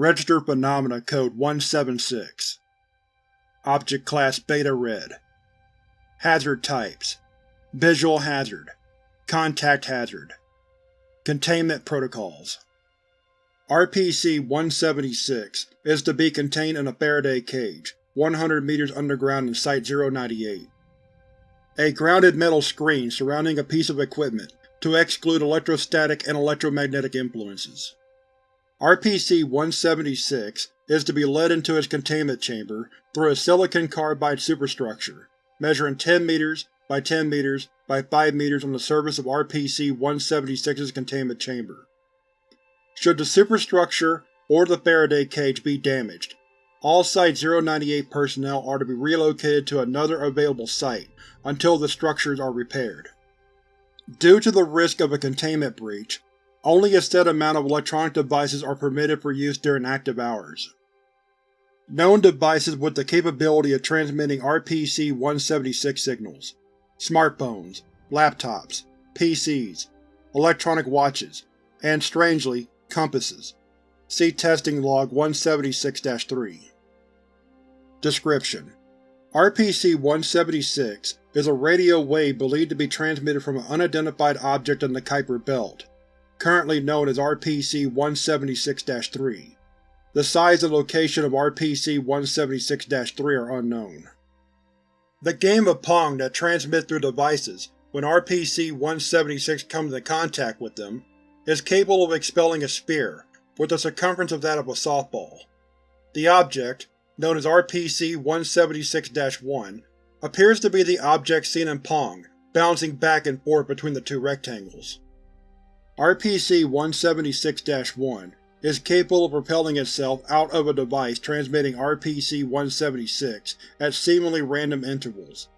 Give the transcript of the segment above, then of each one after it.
Registered Phenomena Code 176 Object Class Beta Red. Hazard Types. Visual Hazard. Contact Hazard. Containment Protocols. RPC-176 is to be contained in a Faraday cage, 100 meters underground in Site-098. A grounded metal screen surrounding a piece of equipment to exclude electrostatic and electromagnetic influences. RPC-176 is to be led into its containment chamber through a silicon carbide superstructure, measuring 10 meters by 10 meters by 5 meters on the surface of RPC-176's containment chamber. Should the superstructure or the Faraday cage be damaged, all Site-098 personnel are to be relocated to another available site until the structures are repaired. Due to the risk of a containment breach, only a set amount of electronic devices are permitted for use during active hours. Known devices with the capability of transmitting RPC-176 signals smartphones, laptops, PCs, electronic watches, and, strangely, compasses. See Testing Log 176-3. Description: RPC-176 is a radio wave believed to be transmitted from an unidentified object in the Kuiper Belt, currently known as RPC-176-3. The size and location of RPC-176-3 are unknown. The game of Pong that transmits through devices when RPC-176 comes into contact with them is capable of expelling a sphere with the circumference of that of a softball. The object, known as RPC-176-1, appears to be the object seen in Pong, bouncing back and forth between the two rectangles. RPC-176-1 is capable of propelling itself out of a device transmitting RPC-176 at seemingly random intervals.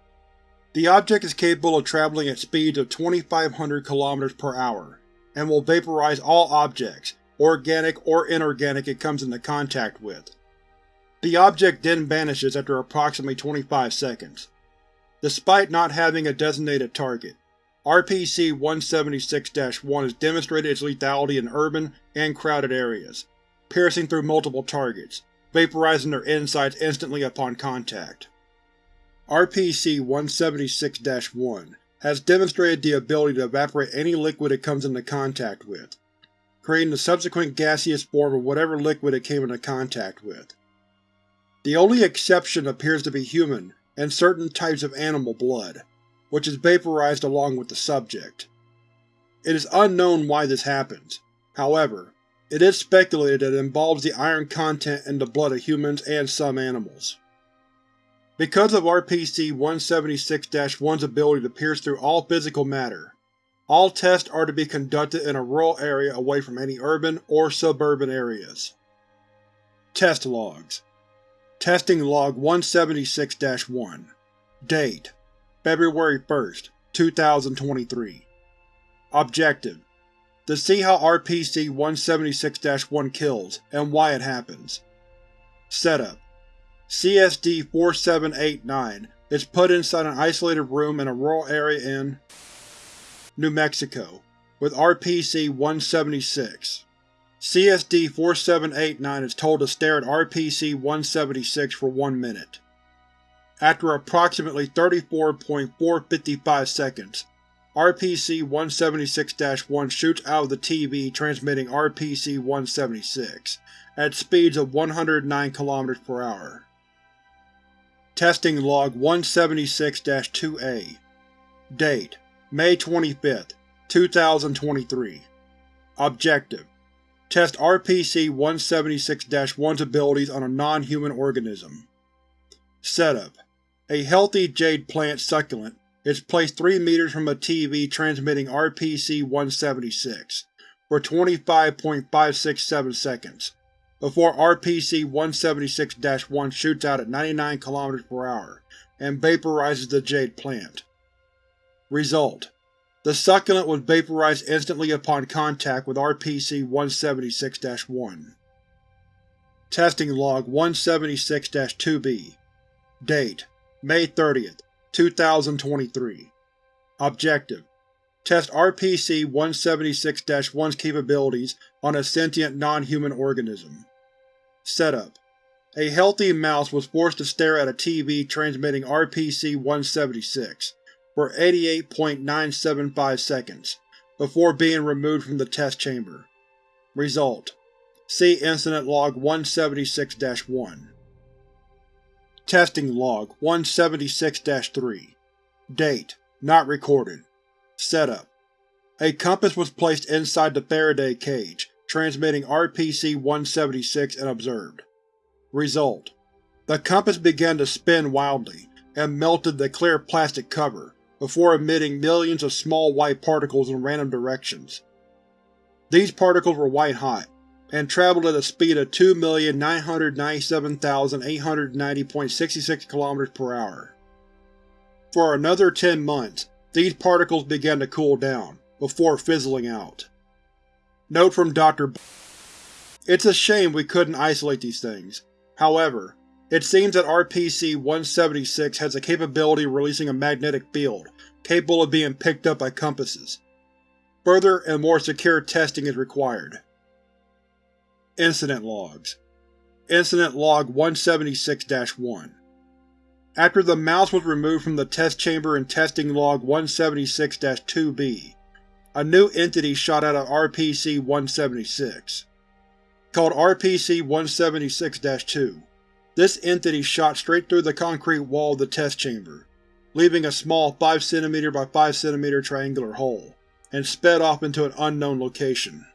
The object is capable of traveling at speeds of 2500 km per hour, and will vaporize all objects, organic or inorganic it comes into contact with. The object then vanishes after approximately 25 seconds. Despite not having a designated target, RPC-176-1 has demonstrated its lethality in urban and crowded areas, piercing through multiple targets, vaporizing their insides instantly upon contact. RPC-176-1 has demonstrated the ability to evaporate any liquid it comes into contact with, creating the subsequent gaseous form of whatever liquid it came into contact with. The only exception appears to be human and certain types of animal blood which is vaporized along with the subject. It is unknown why this happens, however, it is speculated that it involves the iron content in the blood of humans and some animals. Because of RPC-176-1's ability to pierce through all physical matter, all tests are to be conducted in a rural area away from any urban or suburban areas. Test Logs Testing Log 176-1 Date February 1, 2023 Objective: To see how RPC-176-1 kills, and why it happens. Setup: CSD-4789 is put inside an isolated room in a rural area in New Mexico, with RPC-176. CSD-4789 is told to stare at RPC-176 for one minute. After approximately 34.455 seconds, RPC-176-1 shoots out of the TV transmitting RPC-176, at speeds of 109 km per hour. Testing Log 176-2A Date: May 25, 2023 Objective: Test RPC-176-1's abilities on a non-human organism. Setup: A healthy jade plant succulent is placed 3 meters from a TV transmitting RPC-176 for 25.567 seconds, before RPC-176-1 shoots out at 99 km per hour and vaporizes the jade plant. Result: The succulent was vaporized instantly upon contact with RPC-176-1. Testing Log 176-2B Date: May 30, 2023 Objective: Test RPC-176-1's capabilities on a sentient non-human organism. Setup: A healthy mouse was forced to stare at a TV transmitting RPC-176 for 88.975 seconds, before being removed from the test chamber. Result: See Incident Log 176-1. Testing Log 176-3 Date: Not recorded. Setup: A compass was placed inside the Faraday cage, transmitting RPC-176 and observed. Result: The compass began to spin wildly, and melted the clear plastic cover, before emitting millions of small white particles in random directions. These particles were white-hot, and traveled at a speed of 2,997,890.66 km per hour. For another 10 months, these particles began to cool down, before fizzling out. Note from Dr. B It's a shame we couldn't isolate these things. However, it seems that RPC-176 has the capability of releasing a magnetic field, capable of being picked up by compasses. Further and more secure testing is required. Incident Logs Incident Log 176-1 After the mouse was removed from the test chamber in Testing Log 176-2b, a new entity shot out of RPC-176. Called RPC-176-2, this entity shot straight through the concrete wall of the test chamber, leaving a small 5 cm by 5 cm triangular hole, and sped off into an unknown location.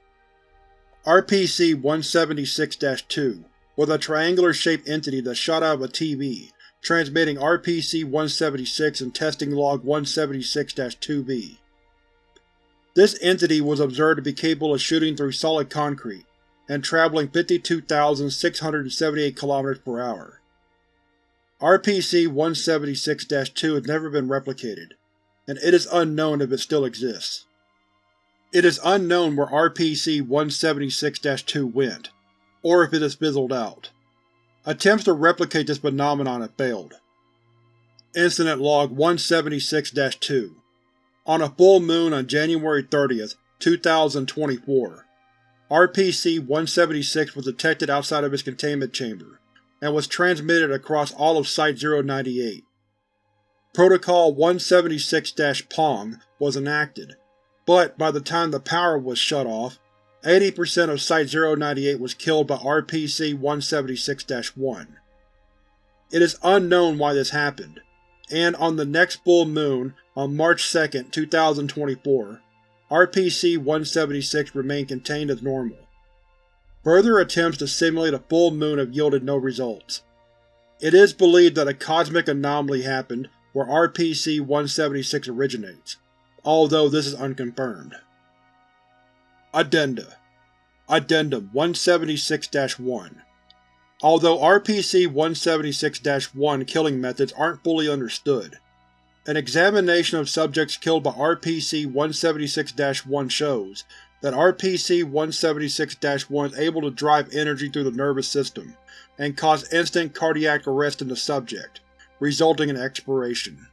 RPC-176-2 was a triangular-shaped entity that shot out of a TV, transmitting RPC-176 and testing log 176-2b. This entity was observed to be capable of shooting through solid concrete, and traveling 52,678 km per hour. RPC-176-2 has never been replicated, and it is unknown if it still exists. It is unknown where RPC-176-2 went, or if it has fizzled out. Attempts to replicate this phenomenon have failed. Incident Log 176-2 On a full moon on January 30, 2024, RPC-176 was detected outside of its containment chamber, and was transmitted across all of Site-098. Protocol 176-Pong was enacted, but by the time the power was shut off, 80% of Site-098 was killed by RPC-176-1. It is unknown why this happened, and on the next full moon, on March 2, 2024, RPC-176 remained contained as normal. Further attempts to simulate a full moon have yielded no results. It is believed that a cosmic anomaly happened where RPC-176 originates, although this is unconfirmed. Addenda Addendum 176-1 Although RPC-176-1 killing methods aren't fully understood, an examination of subjects killed by RPC-176-1 shows that RPC-176-1 is able to drive energy through the nervous system and cause instant cardiac arrest in the subject, resulting in expiration.